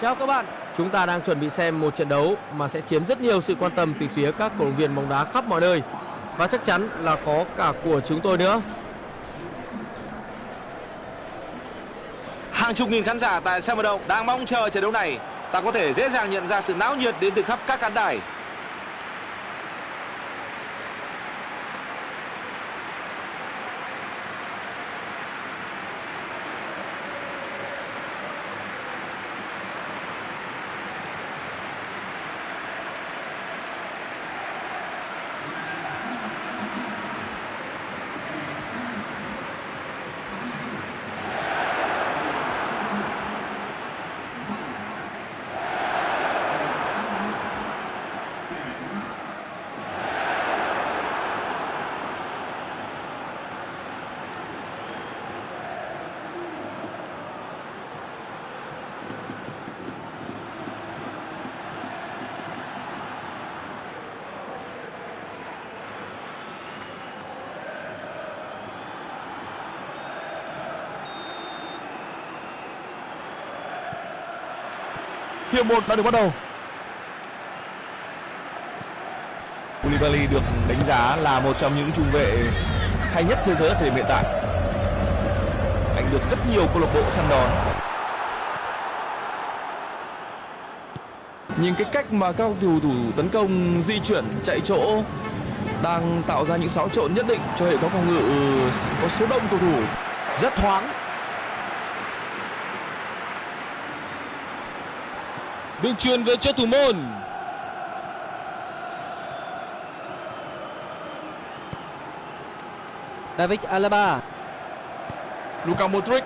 Chào các bạn, chúng ta đang chuẩn bị xem một trận đấu mà sẽ chiếm rất nhiều sự quan tâm từ phía các cổ động viên bóng đá khắp mọi nơi và chắc chắn là có cả của chúng tôi nữa. Hàng chục nghìn khán giả tại sân vận động đang mong chờ trận đấu này. Ta có thể dễ dàng nhận ra sự náo nhiệt đến từ khắp các khán đài. Hiệp 1 đã được bắt đầu. Koulibaly được đánh giá là một trong những trung vệ hay nhất thế giới ở thời điểm hiện tại. Anh được rất nhiều câu lạc bộ săn đón. Nhìn cái cách mà các cầu thủ tấn công di chuyển chạy chỗ đang tạo ra những xáo trộn nhất định cho hệ thống phòng ngự có số đông cầu thủ Rất thoáng. Đường truyền về cho thủ môn. David Alaba, Luka Modric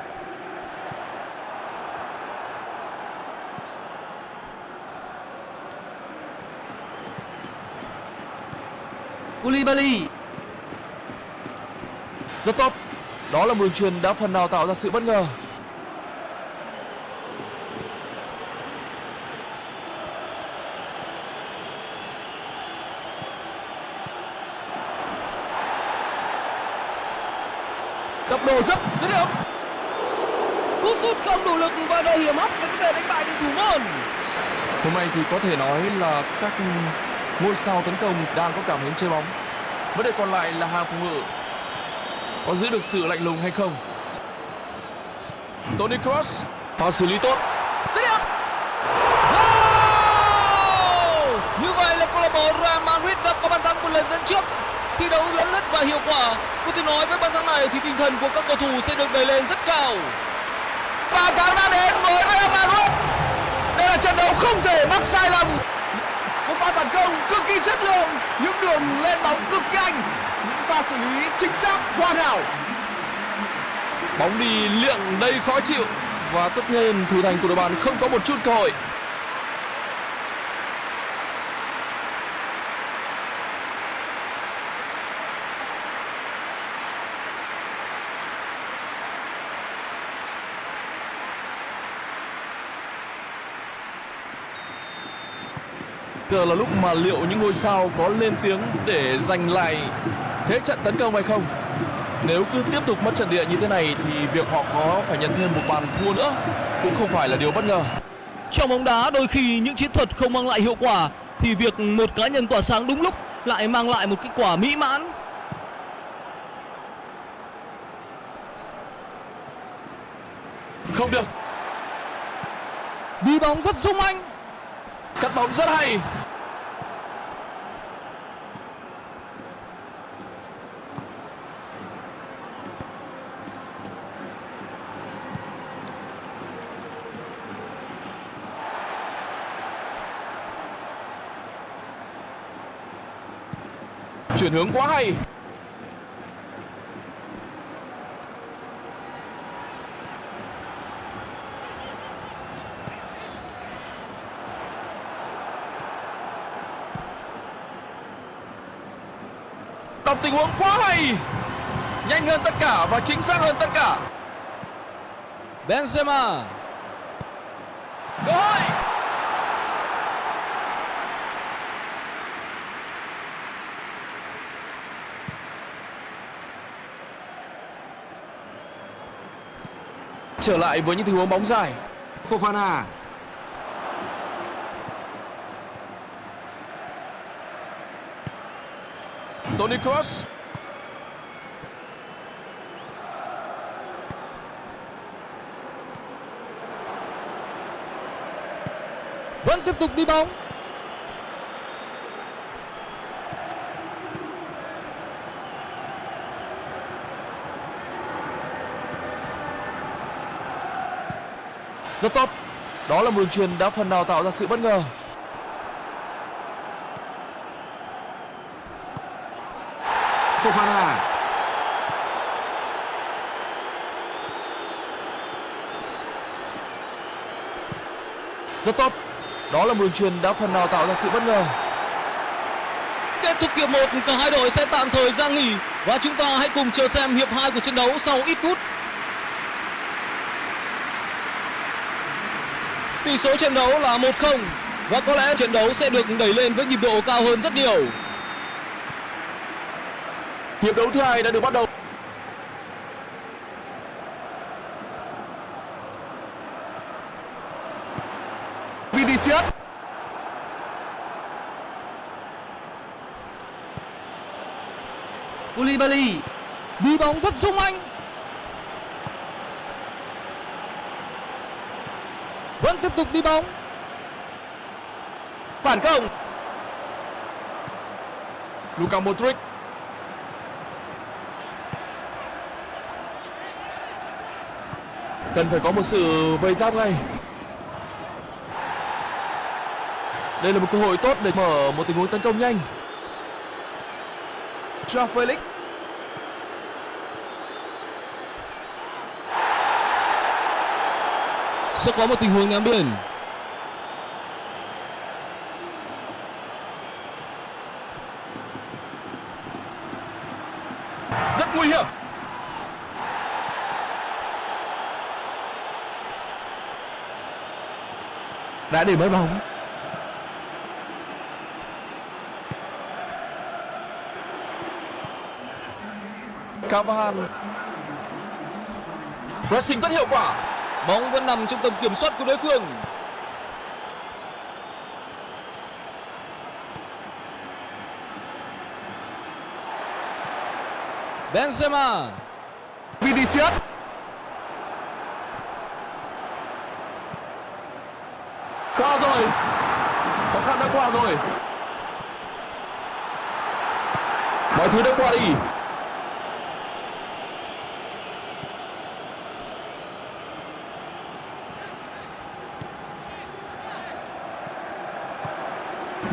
Koulibaly, rất tốt. Đó là một đường truyền đã phần nào tạo ra sự bất ngờ. Tốc độ rất dứt điểm. Cú sút không đủ lực và đầy hiểm hóc để có thể đánh bại được thủ môn. Hôm nay thì có thể nói là các ngôi sao tấn công đang có cảm hứng chơi bóng. Vấn đề còn lại là hàng phòng ngự có giữ được sự lạnh lùng hay không. Toni Kroos pha xử lý tốt. Dứt điểm. Wow! Như vậy là câu lạc bộ Real Madrid đã có bàn thắng một lần dẫn trước. Thi đấu lấn lướt và hiệu quả. Có thể nói với bàn thắng này thì tinh thần của các cầu thủ sẽ được đẩy lên rất cao. Bàn thắng đã đến với Real Madrid. Đây là trận đấu không thể mắc sai lầm. Một pha phản công cực kỳ chất lượng, những đường lên bóng cực nhanh, những pha xử lý chính xác hoàn hảo. Bóng đi liệng đầy khó chịu và tất nhiên thủ thành của đội bạn không có một chút cơ hội. Giờ là lúc mà liệu những ngôi sao có lên tiếng để giành lại thế trận tấn công hay không? Nếu cứ tiếp tục mất trận địa như thế này thì việc họ có phải nhận thêm một bàn thua nữa cũng không phải là điều bất ngờ. Trong bóng đá đôi khi những chiến thuật không mang lại hiệu quả thì việc một cá nhân tỏa sáng đúng lúc lại mang lại một kết quả mỹ mãn. Không được, Đi bóng rất sung anh. cắt bóng rất hay. Chuyển hướng quá hay. Đọc tình huống quá hay. Nhanh hơn tất cả và chính xác hơn tất cả. Benzema. trở lại với những tình huống bóng dài. Fofana. Toni Kroos. Vẫn tiếp tục đi bóng. Rất tốt. Đó là một đường truyền đã phần nào tạo ra sự bất ngờ. Fofana. Rất tốt. Đó là một đường truyền đã phần nào tạo ra sự bất ngờ. Kết thúc hiệp 1 cả hai đội sẽ tạm thời ra nghỉ và chúng ta hãy cùng chờ xem hiệp 2 của trận đấu sau ít phút tỷ số trận đấu là 1-0 và có lẽ trận đấu sẽ được đẩy lên với nhịp độ cao hơn rất nhiều. Hiệp đấu thứ hai đã được bắt đầu. Vinicius. Koulibaly. Đi bóng rất sung anh vẫn tiếp tục đi bóng. Phản công. Luka Modric. Cần phải có một sự vây giáp ngay. Đây là một cơ hội tốt để mở một tình huống tấn công nhanh. Joao Felix. Sẽ có một tình huống ném biên rất nguy hiểm. Đã để mất bóng. Cavani pressing rất hiệu quả bóng vẫn nằm trong tầm kiểm soát của đối phương. Benzema. Vinicius. Qua rồi. Khó khăn đã qua rồi. Mọi thứ đã qua đi.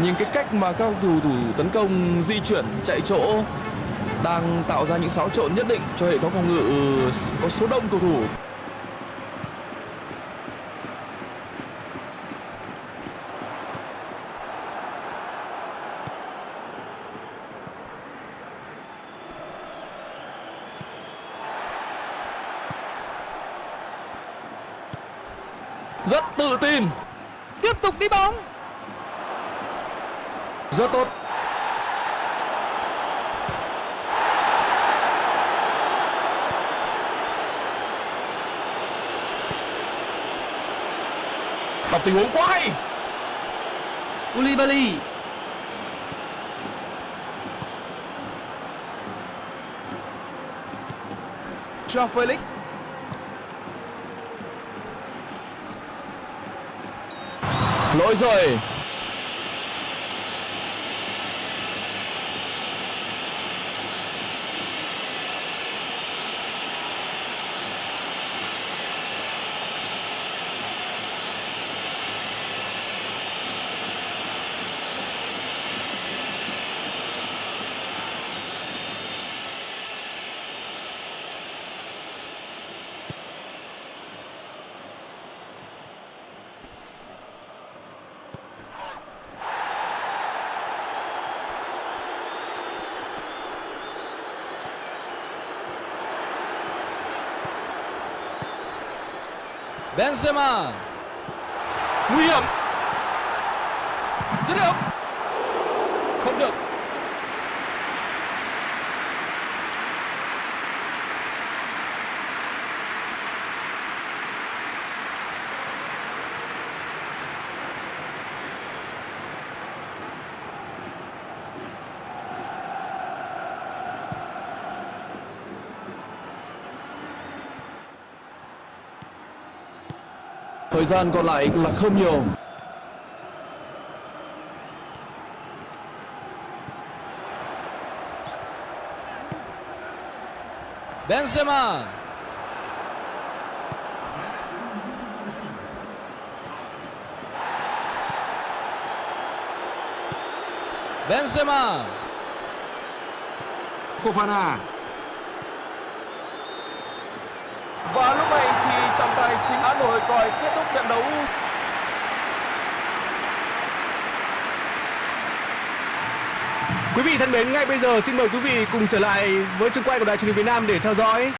Nhưng cái cách mà các cầu thủ tấn công, di chuyển, chạy chỗ đang tạo ra những xáo trộn nhất định cho hệ thống phòng ngự ừ, có số đông cầu thủ rất tự tin tiếp tục đi bóng rất tốt. Đọc tình huống quá hay. Koulibaly. Joao Felix. Lỗi rồi Benzema. Nguy hiểm dứt điểm không được Thời gian còn lại là không nhiều. Benzema. Benzema. Fofana. Và lúc này trọng tài chính án Nội còi kết thúc trận đấu. Quý vị thân mến, ngay bây giờ xin mời quý vị cùng trở lại với trường quay của Đài truyền hình Việt Nam để theo dõi